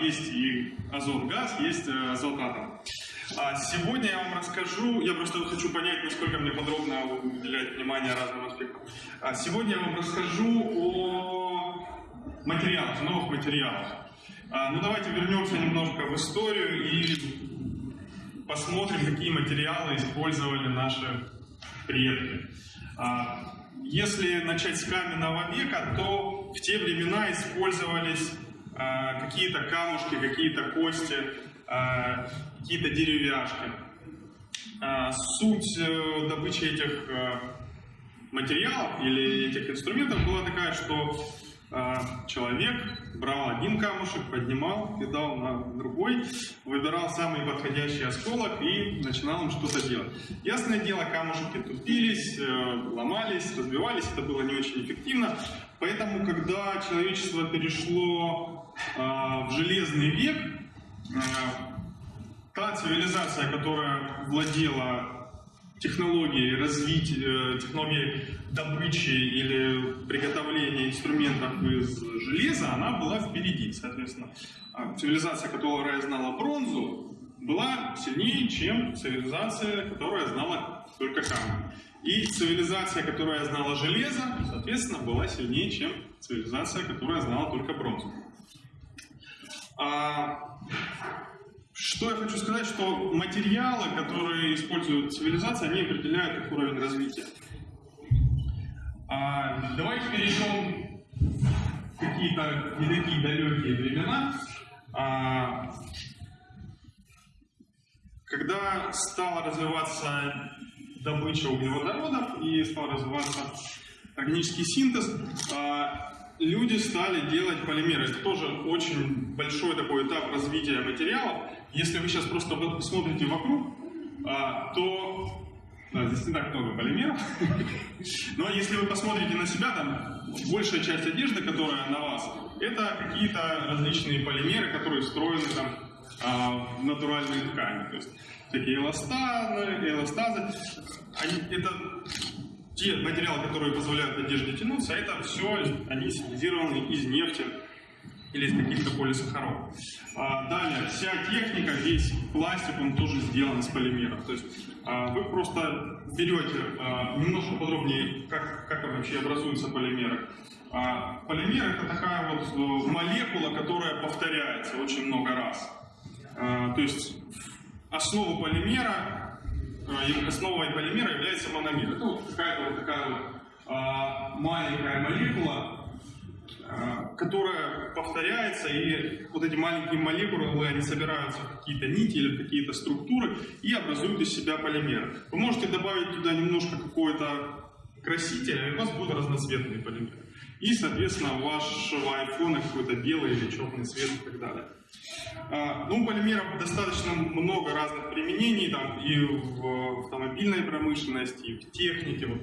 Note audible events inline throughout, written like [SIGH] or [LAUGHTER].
Есть и азот-газ, есть э, азот-атом. А сегодня я вам расскажу, я просто хочу понять, насколько мне подробно уделять внимание разным аспектам. А сегодня я вам расскажу о материалах, новых материалах. А, ну давайте вернемся немножко в историю и посмотрим, какие материалы использовали наши предки. А, если начать с каменного века, то в те времена использовались какие-то камушки, какие-то кости, а, какие-то деревяшки. А, суть э, добычи этих э, материалов или этих инструментов была такая, что человек брал один камушек, поднимал, кидал на другой, выбирал самый подходящий осколок и начинал им что-то делать. Ясное дело, камушки тупились, э, ломались, разбивались, это было не очень эффективно. Поэтому, когда человечество перешло в железный век, та цивилизация, которая владела технологией развития, э, технологией добычи или приготовления инструментов из железа, она была впереди, соответственно. А цивилизация, которая знала бронзу, была сильнее, чем цивилизация, которая знала только камень. И цивилизация, которая знала железо, соответственно, была сильнее, чем цивилизация, которая знала только бронзу. А что я хочу сказать, что материалы, которые используют цивилизация, они определяют их уровень развития. А, давайте перейдем в какие-то не такие далекие времена. А, когда стала развиваться добыча углеводородов и стал развиваться органический синтез, а, люди стали делать полимеры. Это тоже очень большой такой этап развития материалов. Если вы сейчас просто посмотрите вокруг, а, то да, здесь не так много полимеров. [LAUGHS] Но если вы посмотрите на себя, там большая часть одежды, которая на вас, это какие-то различные полимеры, которые встроены там а, в натуральные ткани. То есть такие эластазы, эластазы. Они, это те материалы, которые позволяют одежде тянуться, это все, они синтезированы из нефти или из каких-то полисахаров. А, далее, вся техника, весь пластик, он тоже сделан из полимеров. То есть а, вы просто берете а, немножко подробнее, как, как вообще образуются полимеры. А, полимер это такая вот э, молекула, которая повторяется очень много раз. А, то есть основу полимера основой полимера является мономер. Это вот какая-то вот такая вот а, маленькая молекула, а, которая повторяется, и вот эти маленькие молекулы, они собираются в какие-то нити или какие-то структуры и образуют из себя полимер. Вы можете добавить туда немножко какого-то красителя, и у вас будет разноцветный полимер. И, соответственно, вашего айфона какой-то белый или черный цвет и так далее. А, ну, полимеров достаточно много разных применений, там, и в автомобильной промышленности, и в технике. Вот,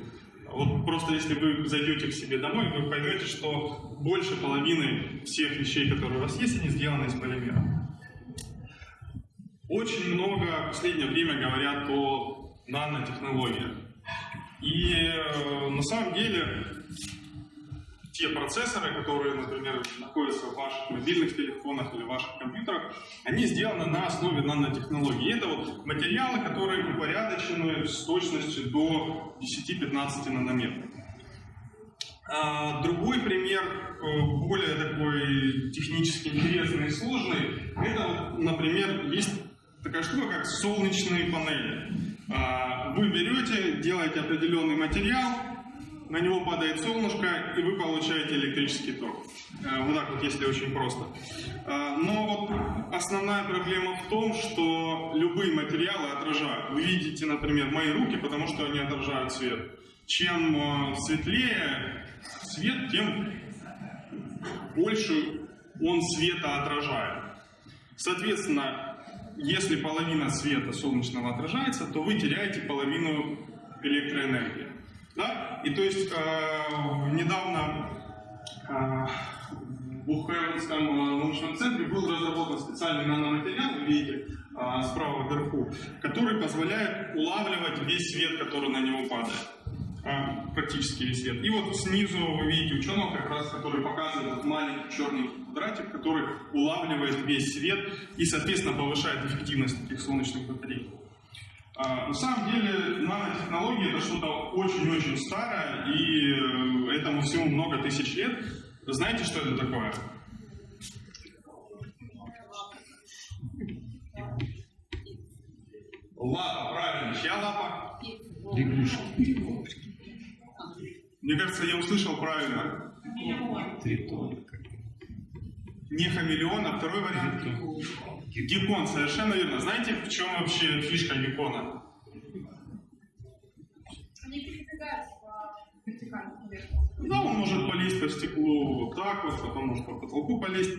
вот просто если вы зайдете к себе домой, вы поймете, что больше половины всех вещей, которые у вас есть, они сделаны из полимеров. Очень много в последнее время говорят о нанотехнологиях. И э, на самом деле те процессоры, которые, например, находятся в ваших мобильных телефонах или ваших компьютерах, они сделаны на основе нанотехнологий. это вот материалы, которые упорядочены с точностью до 10-15 нанометров. А, другой пример, э, более такой технически интересный и сложный, это, например, есть такая штука, как солнечные панели. А, вы берете, делаете определенный материал, на него падает солнышко, и вы получаете электрический ток. Э, вот так вот, если очень просто. Э, но вот основная проблема в том, что любые материалы отражают. Вы видите, например, мои руки, потому что они отражают свет. Чем э, светлее свет, тем больше он света отражает. Соответственно, если половина света солнечного отражается, то вы теряете половину электроэнергии. Да? И то есть э, недавно э, в Бухевенском э, научном центре был разработан специальный наноматериал, вы видите, э, справа вверху, который позволяет улавливать весь свет, который на него падает. а, практически весь свет. И вот снизу вы видите ученого, как раз, который показывает маленький черный квадратик, который улавливает весь свет и, соответственно, повышает эффективность таких солнечных батарей. А, на самом деле нанотехнологии это что-то очень-очень старое, и э, этому всему много тысяч лет. Знаете, что это такое? Лапа, правильно. Чья лапа? Лягушки. Мне кажется, я услышал правильно. Тритон. Не хамелеон, а второй вариант. Геккон, совершенно верно. Знаете, в чем вообще фишка геккона? Они передвигаются по. Да, он может полезть по стеклу вот так вот, потом может по потолку полезть.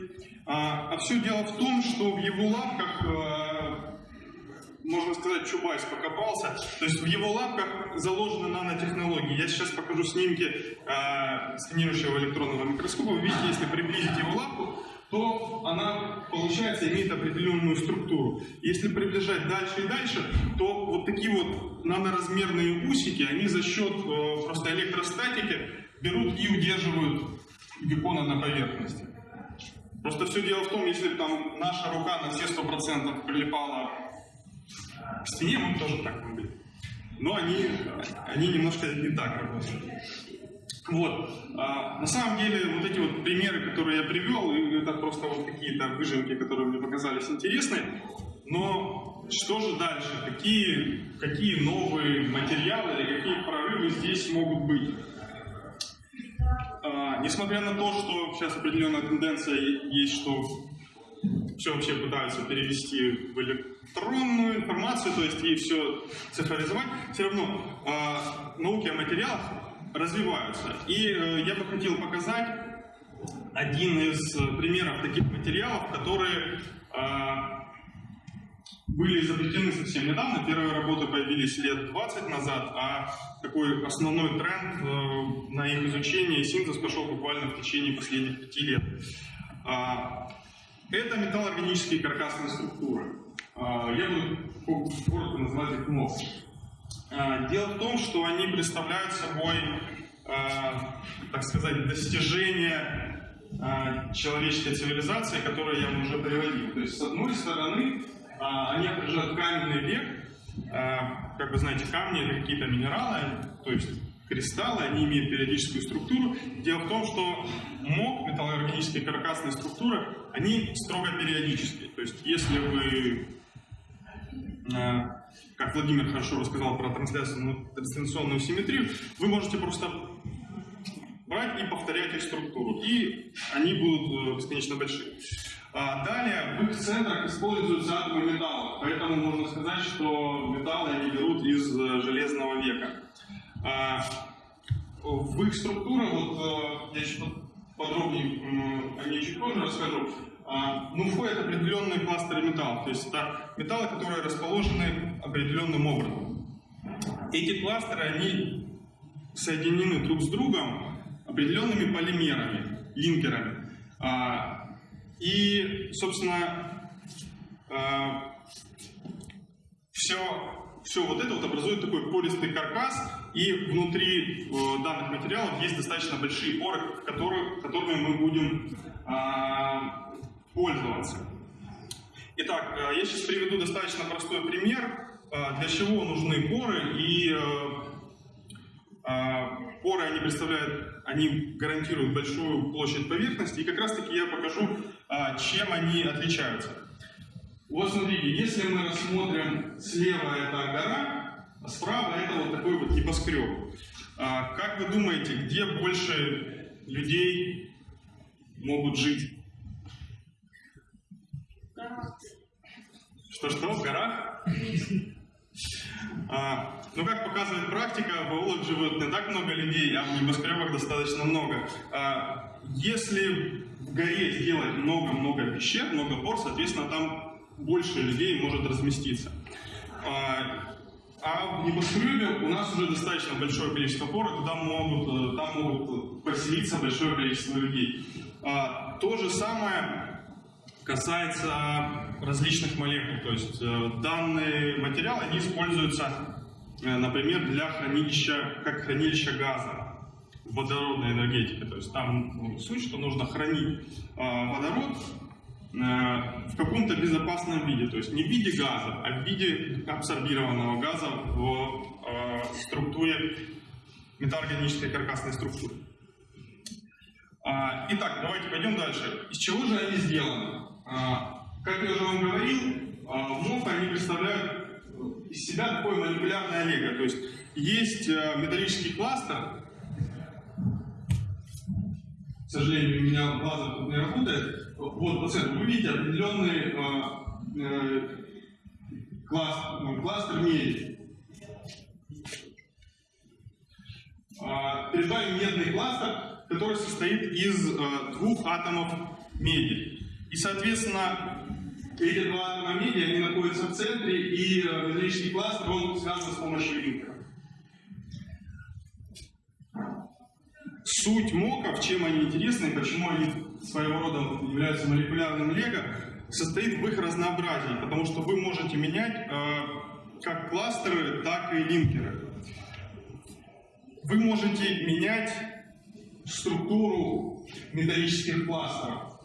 А, а все дело в том, что в его лапках, э, можно сказать, Чубайс покопался. То есть в его лапках заложены нанотехнологии. Я сейчас покажу снимки э, сканирующего электронного микроскопа. Вы видите, если приблизить его лапку, то она, получается, имеет определенную структуру. Если приближать дальше и дальше, то вот такие вот наноразмерные усики, они за счет э, просто электростатики берут и удерживают геккона на поверхности. Просто все дело в том, если там наша рука на все сто процентов прилипала к стене, мы тоже так могли. Но они, они немножко не так работают. Вот. А, на самом деле, вот эти вот примеры, которые я привел, это просто вот какие-то выжимки, которые мне показались интересны. Но что же дальше? Какие, какие новые материалы или какие прорывы здесь могут быть? А, несмотря на то, что сейчас определенная тенденция есть, что все вообще пытаются перевести в электронную информацию, то есть и все цифровизовать, все равно э, науки о материалах развиваются. И э, я бы хотел показать один из э, примеров таких материалов, которые э, были изобретены совсем недавно. Первые работы появились лет 20 назад, а такой основной тренд э, на их изучение и синтез пошел буквально в течение последних пяти лет. А, это металлоорганические каркасные структуры. А, Я буду коротко называть их МОС. А, Дело в том, что они представляют собой, а, так сказать, достижение а, человеческой цивилизации, которые я вам уже приводил. То есть, с одной стороны, они отражают каменный век. Как вы знаете, камни это какие-то минералы, то есть кристаллы, они имеют периодическую структуру. Дело в том, что МОК, металлоорганические каркасные структуры, они строго периодические. То есть, если вы как Владимир хорошо рассказал про трансляцию, трансляционную симметрию, вы можете просто брать и повторять их структуру, и они будут э, бесконечно большие. А далее в их центрах используются атомы металла, поэтому можно сказать, что металлы они берут из э, железного века. А, в их структурах, вот э, я чуть подробнее о ней чуть позже расскажу, ну, входят определенные кластеры металлов, то есть это металлы, которые расположены определенным образом. Эти кластеры, они соединены друг с другом определенными полимерами, линкерами. А, И, собственно, все, все вот это вот образует такой пористый каркас, и внутри э, данных материалов есть достаточно большие поры, которые, которыми мы будем а, пользоваться. Итак, э, я сейчас приведу достаточно простой пример, э, для чего нужны поры, и э, поры они представляют, они гарантируют большую площадь поверхности, и как раз таки я покажу, чем они отличаются. Вот смотрите, если мы рассмотрим слева это гора, а справа это вот такой вот небоскреб. Как вы думаете, где больше людей могут жить? Что-что, в горах? А, ну, как показывает практика, в аулах живет не так много людей, а в небоскребах достаточно много. А, если в горе сделать много-много пещер, много пор, соответственно, там больше людей может разместиться. А, а в небоскребе у нас уже достаточно большое количество пор, и туда могут, э, там могут поселиться большое количество людей. А, то же самое касается различных молекул. То есть э, данные материалы, они используются э, например, для хранилища, как хранилище газа в водородной энергетике. То есть там ну, суть, что нужно хранить э, водород в каком-то безопасном виде, то есть не в виде газа, а в виде абсорбированного газа в структуре металлорганической каркасной структуры. А, Итак, давайте пойдем дальше. Из чего же они сделаны? А, Как я уже вам говорил, а, МОФ они представляют э, из себя такое молекулярное лего. То есть есть э, металлический кластер. К сожалению, у меня лазер тут не работает. Вот по центру вы видите определенный э, э, кластер, ну, кластер меди. А, Перед вами медный кластер, который состоит из э, двух атомов меди. И, соответственно, эти два атома меди, они находятся в центре, и э, металлический кластер, он связан с помощью линкера. Суть моков, чем они интересны, почему они своего рода являются молекулярным лего, состоит в их разнообразии, потому что вы можете менять э, как кластеры, так и линкеры. Вы можете менять структуру металлических кластеров.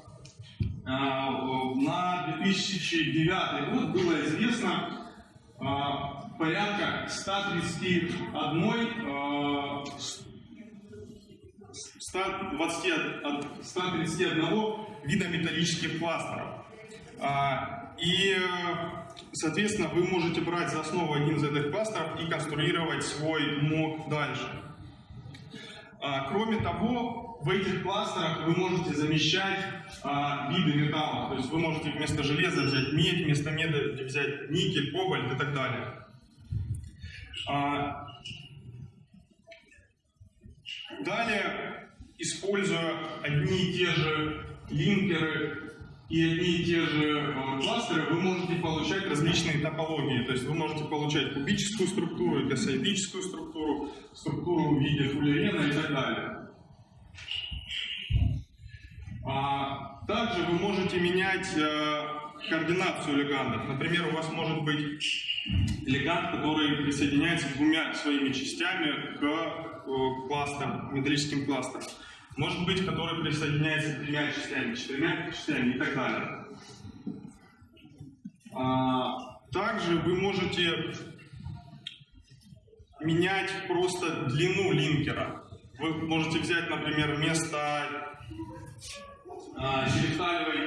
А, На 2009 год было известно а, порядка 131 а, 121, 131 вида металлических кластеров. А, И, соответственно, вы можете брать за основу один из этих кластеров и конструировать свой мок дальше. А, Кроме того, в этих кластерах вы можете замещать а, виды металлов. То есть вы можете вместо железа взять медь, вместо меди взять никель, кобальт и так далее. А, Далее, используя одни и те же линкеры и одни и те же э, кластеры, вы можете получать различные топологии. То есть вы можете получать кубическую структуру, гасоидическую структуру, структуру в виде фуллерена и так далее. А, также вы можете менять э, координацию легандов. Например, у вас может быть леганд, который присоединяется двумя своими частями к э, кластерам, металлическим кластерам. Может быть, который присоединяется тремя частями, четырьмя частями и так далее. А, также вы можете менять просто длину линкера. Вы можете взять, например, вместо а,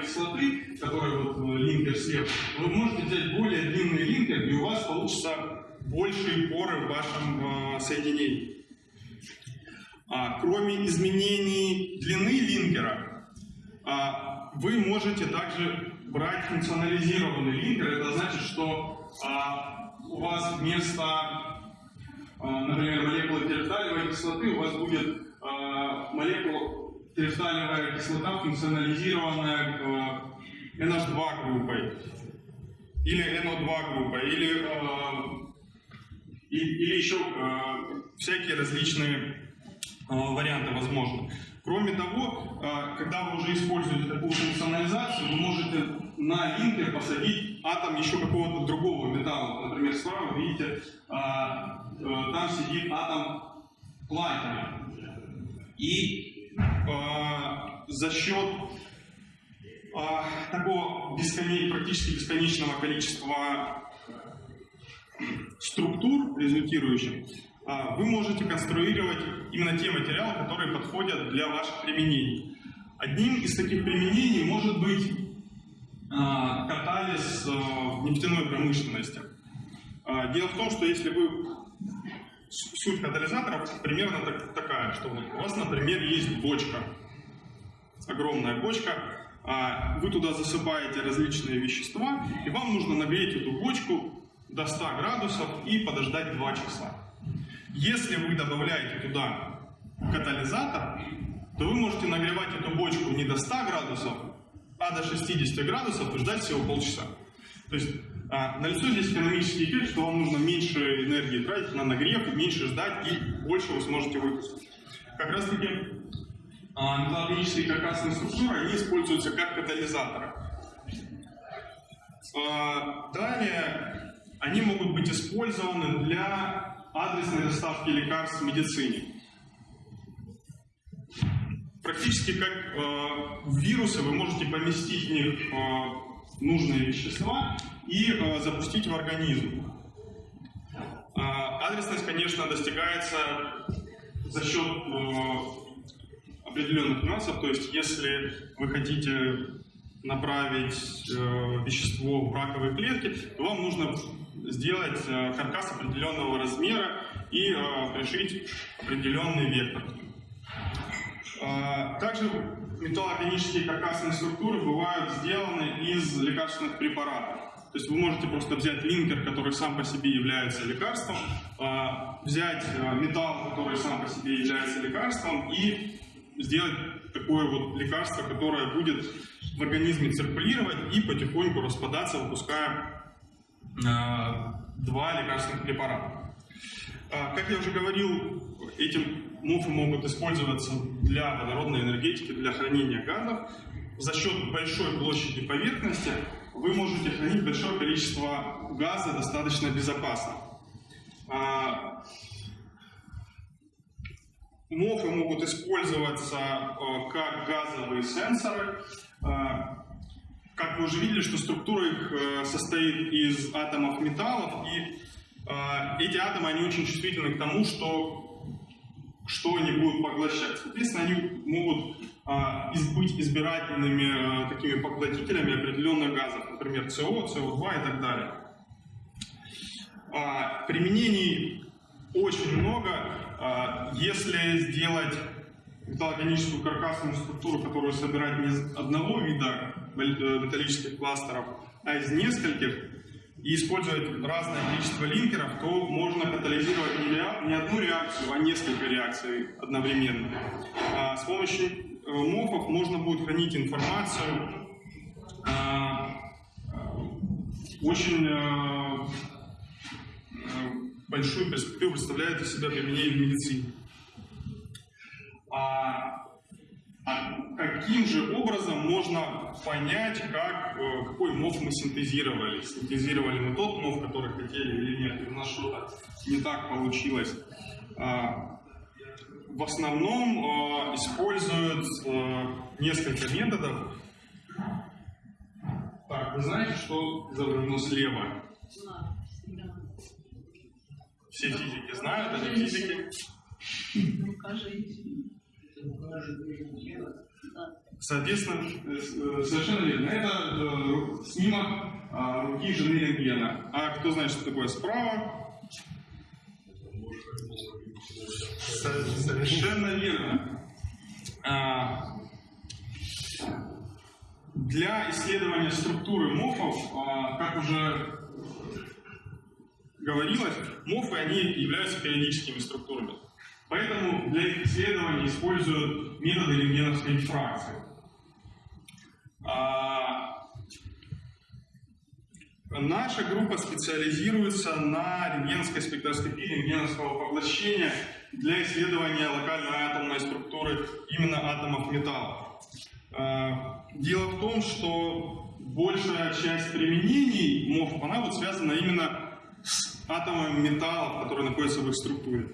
кислоты, которая вот э, линкер слева, вы можете взять более длинный линкер, и у вас получится большие поры в вашем э, соединении. А, кроме изменений длины линкера, а, вы можете также брать функционализированный линкер. Это значит, что а, у вас вместо, например, молекулы терефталевой кислоты у вас будет молекула терефталевая кислота, функционализированная э, NH2 группой, или NO2 группой, или, или еще всякие различные варианты возможны. Кроме того, э, когда вы уже используете такую функционализацию, вы можете на линкер посадить атом еще какого-то другого металла. Например, справа видите, э, э, там сидит атом платина. И за счет такого бесконе- практически бесконечного количества структур результирующих, вы можете конструировать именно те материалы, которые подходят для ваших применений. Одним из таких применений может быть а, катализ а, в нефтяной промышленности. А, Дело в том, что если вы суть катализаторов примерно так- такая, что у вас, например, есть бочка, огромная бочка, а, вы туда засыпаете различные вещества, и вам нужно нагреть эту бочку до 100 градусов и подождать 2 часа. Если вы добавляете туда катализатор, то вы можете нагревать эту бочку не до 100 градусов, а до 60 градусов и ждать всего полчаса. То есть а, налицо здесь экономический эффект, что вам нужно меньше энергии тратить на нагрев, меньше ждать и больше вы сможете выпустить. Как раз таки а, металлургические каркасные структуры, они используются как катализаторы. А, Далее они могут быть использованы для адресной доставки лекарств в медицине. Практически как э, вирусы вы можете поместить в них э, нужные вещества и э, запустить в организм. Э, адресность, конечно, достигается за счет э, определенных нюансов. То есть, если вы хотите направить э, вещество в раковые клетки, то вам нужно сделать э, каркас определенного размера и э, пришить определенный вектор. А, Также металлоорганические каркасные структуры бывают сделаны из лекарственных препаратов. То есть вы можете просто взять линкер, который сам по себе является лекарством, взять металл, который сам по себе является лекарством, и сделать такое вот лекарство, которое будет в организме циркулировать и потихоньку распадаться, выпуская два лекарственных препарата. А, Как я уже говорил, эти муфы могут использоваться для водородной энергетики, для хранения газов. За счет большой площади поверхности вы можете хранить большое количество газа достаточно безопасно. А, Мофы могут использоваться э, как газовые сенсоры. Как вы уже видели, что структура их э, состоит из атомов металлов, и э, эти атомы, они очень чувствительны к тому, что, что они будут поглощать. Соответственно, они могут э, быть избирательными такими поглотителями определенных газов, например, СО, СО2 и так далее. А, Применений очень много. А, Если сделать металлорганическую каркасную структуру, которую собирать не из одного вида металлических кластеров, а из нескольких, и использовать разное количество линкеров, то можно катализировать не, реа- не одну реакцию, а несколько реакций одновременно. А, С помощью э, мофов можно будет хранить информацию а, а, очень э, э, большую перспективу представляет из себя применение в медицине. А, а каким же образом можно понять, как, э, какой мов мы синтезировали? Синтезировали мы тот мов, который хотели или нет? У нас что-то не так получилось? А, в основном э, используют э, несколько методов. Так, вы знаете, что изображено слева? Все физики знают, а не физики. Соответственно, э, э, совершенно верно. Это э, снимок а, руки жены рентгена. А кто знает, что такое справа? Со- Совершенно верно. А, Для исследования структуры мофов, а, как уже говорилось, мофы они являются периодическими структурами. Поэтому для их исследования используют методы рентгеновской дифракции. А, Наша группа специализируется на рентгеновской спектроскопии, рентгеновского поглощения для исследования локальной атомной структуры именно атомов металла. А, Дело в том, что большая часть применений МОФ, она вот связана именно с атомами металлов, которые находятся в их структуре.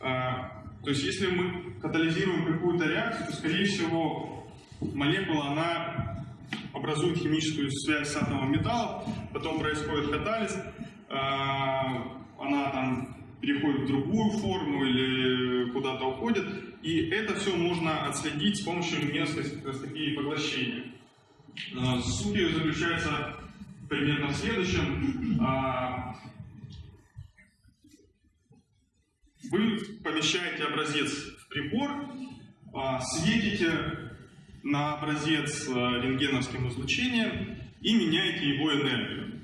А, То есть, если мы катализируем какую-то реакцию, то, скорее всего, молекула, она образует химическую связь с атомом металлов, потом происходит катализ, а, она там переходит в другую форму или куда-то уходит, и это все можно отследить с помощью спектроскопии поглощения. А, Суть ее заключается примерно в следующем. А, Вы помещаете образец в прибор, а, светите на образец а, рентгеновским излучением и меняете его энергию.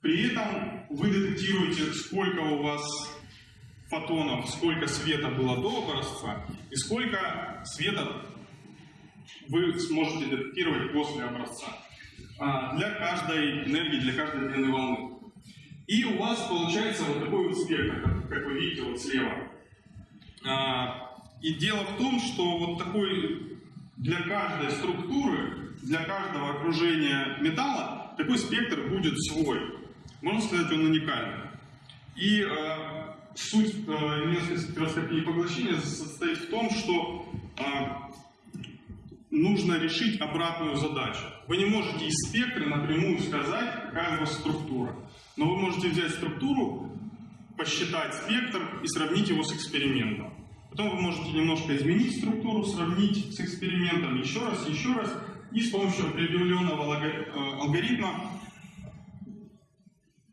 При этом вы детектируете, сколько у вас фотонов, сколько света было до образца и сколько света вы сможете детектировать после образца а, для каждой энергии, для каждой длины волны. И у вас получается вот такой вот спектр, как, как вы видите вот слева. А, И дело в том, что вот такой для каждой структуры, для каждого окружения металла такой спектр будет свой. Можно сказать, он уникальный. И э, суть немецкой спектроскопии поглощения состоит в том, что э, нужно решить обратную задачу. Вы не можете из спектра напрямую сказать, какая у вас структура. Но вы можете взять структуру, посчитать спектр и сравнить его с экспериментом. Потом вы можете немножко изменить структуру, сравнить с экспериментом еще раз, еще раз, и с помощью определенного э, алгоритма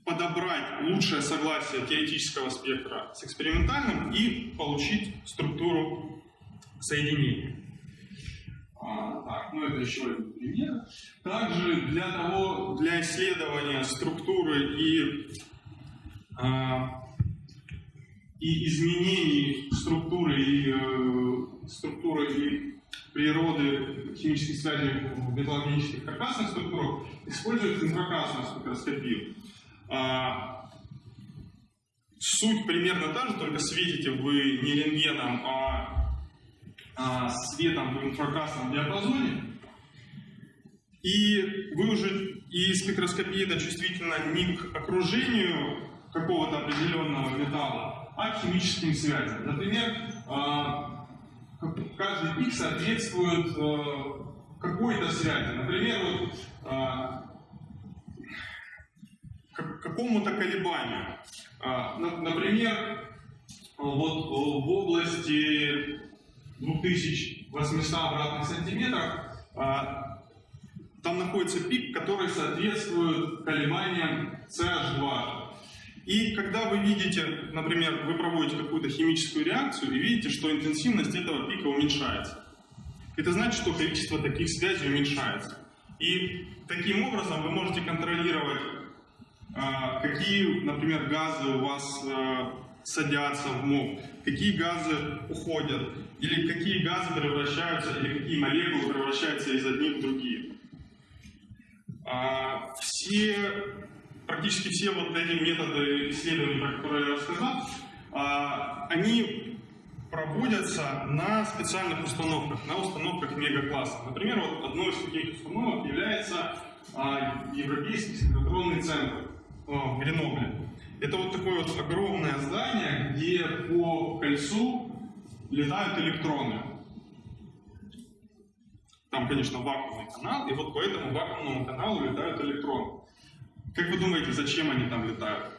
подобрать лучшее согласие теоретического спектра с экспериментальным и получить структуру соединения. А, так, ну это еще один пример. Также для того, для исследования структуры и, а, и изменений структуры и э, структуры и природы химических связей в металлогенических каркасных структурах используют инфракрасную спектроскопию. А, суть примерно та же, только светите вы не рентгеном, а, а светом в инфракрасном диапазоне. И вы уже и спектроскопия это чувствительна не к окружению какого-то определенного металла, а к химическим связям. Например, а, каждый пик соответствует э, какой-то связи. Например, вот, а, какому-то колебанию. А, на- Например, вот в области 2800 обратных сантиметров а, там находится пик, который соответствует колебаниям CH2. И когда вы видите, например, вы проводите какую-то химическую реакцию и видите, что интенсивность этого пика уменьшается, это значит, что количество таких связей уменьшается. И таким образом вы можете контролировать, а, какие, например, газы у вас а, садятся в МОП, какие газы уходят, или какие газы превращаются, или какие молекулы превращаются из одних в другие. А, Все, практически все вот эти методы исследований, про которые я рассказал, а, они проводятся на специальных установках, на установках мегакласса. Например, вот одной из таких установок является а, Европейский синхронный центр а, в Гренобле. Это вот такое вот огромное здание, где по кольцу летают электроны. Там, конечно, вакуумный канал, и вот по этому вакуумному каналу летают электроны. Как вы думаете, зачем они там летают?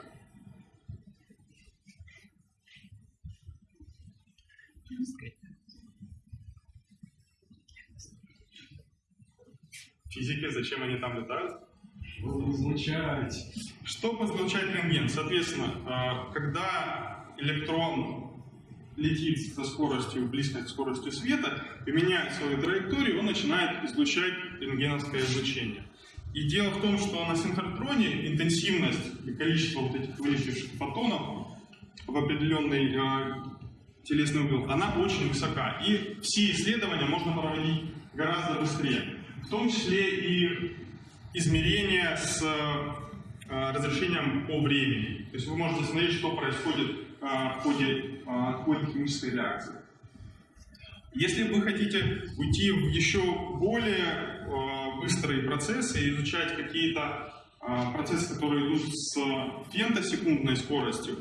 Физики, зачем они там летают? Излучать. Что поглощает рентген? Соответственно, э, когда электрон летит со скоростью, близкой к скорости света, меняет свою траекторию, он начинает излучать рентгеновское излучение. И дело в том, что на синхротроне интенсивность и количество вот этих вылетевших фотонов в определенный э, телесный угол, она очень высока. И все исследования можно проводить гораздо быстрее. В том числе и измерения с э, разрешением по времени. То есть вы можете смотреть, что происходит э, в ходе, э, в ходе химической реакции. Если вы хотите уйти в еще более э, быстрые процессы и изучать какие-то э, процессы, которые идут с фемтосекундной скоростью,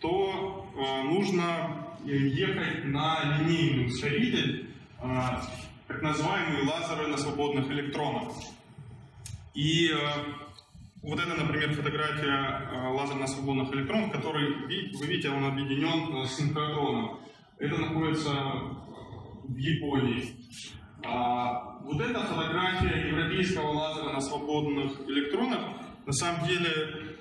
то э, нужно ехать на линейный ускоритель, э, так называемые лазеры на свободных электронах. И э, вот это, например, фотография э, лазерно свободных электронов, который, вы видите, он объединен э, с синхротроном. Это находится в Японии. А вот эта фотография европейского лазера на свободных электронах, на самом деле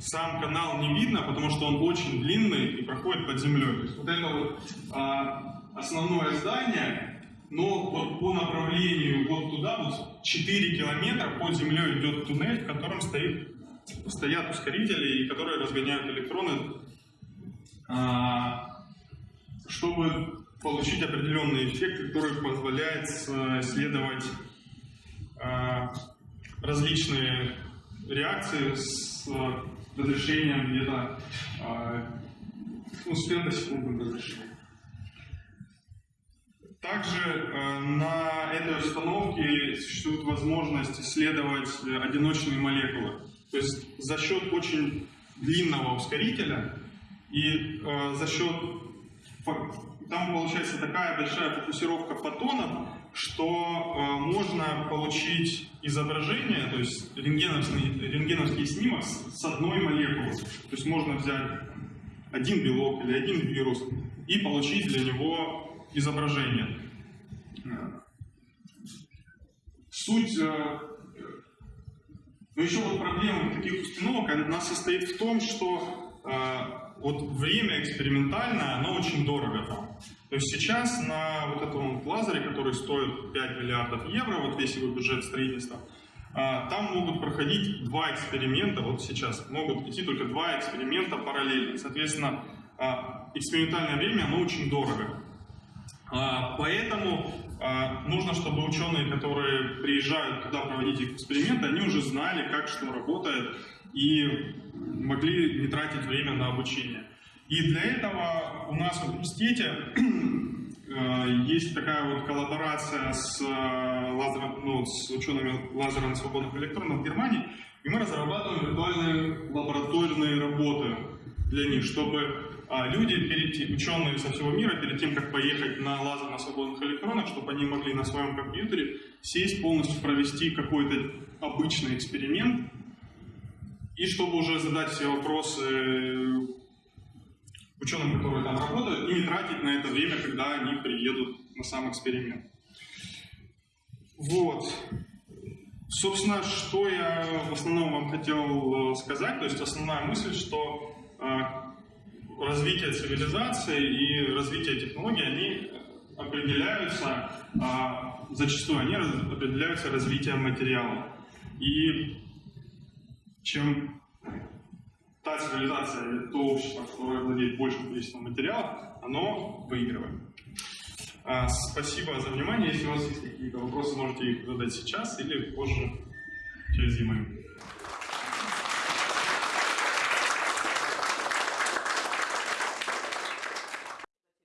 сам канал не видно, потому что он очень длинный и проходит под землей. То есть вот это вот а, основное здание, но вот по направлению вот туда, вот 4 километра под землей идет туннель, в котором стоит, стоят ускорители, и которые разгоняют электроны, а, чтобы получить определенный эффект, который позволяет э, исследовать а, различные реакции с э, разрешением где-то а, ну, с фемтосекундным разрешением. Также э, на этой установке существует возможность исследовать э, одиночные молекулы. То есть за счет очень длинного ускорителя, и э, за счет там получается такая большая фокусировка фотонов, что можно получить изображение, то есть рентгеновский, рентгеновский снимок с одной молекулы. То есть можно взять один белок или один вирус и получить для него изображение. Э, Суть но еще вот проблема таких установок, она состоит в том, что э, вот время экспериментальное, оно очень дорого там. То есть сейчас на вот этом лазере, который стоит 5 миллиардов евро, вот весь его бюджет строительства, э, там могут проходить два эксперимента, вот сейчас могут идти только два эксперимента параллельно. Соответственно, экспериментальное время, оно очень дорого. А, Поэтому а, нужно, чтобы ученые, которые приезжают туда проводить эксперименты, они уже знали, как что работает, и могли не тратить время на обучение. И для этого у нас в университете э, есть такая вот коллаборация с, э, лазером, ну, с учеными лазером свободных электронов в Германии, и мы разрабатываем виртуальные лабораторные работы для них, чтобы а, люди, ученые со всего мира, перед тем, как поехать на лазер на свободных электронах, чтобы они могли на своем компьютере сесть, полностью провести какой-то обычный эксперимент, и чтобы уже задать все вопросы ученым, которые там работают, и не тратить на это время, когда они приедут на сам эксперимент. Вот. Собственно, что я в основном вам хотел э, сказать, то есть основная мысль, что э, развитие цивилизации и развитие технологий, они определяются, а, зачастую они раз- определяются развитием материала. И чем та цивилизация, или то общество, которое владеет большим количеством материалов, оно выигрывает. А, Спасибо за внимание. Если у вас есть какие-то вопросы, можете их задать сейчас или позже, через e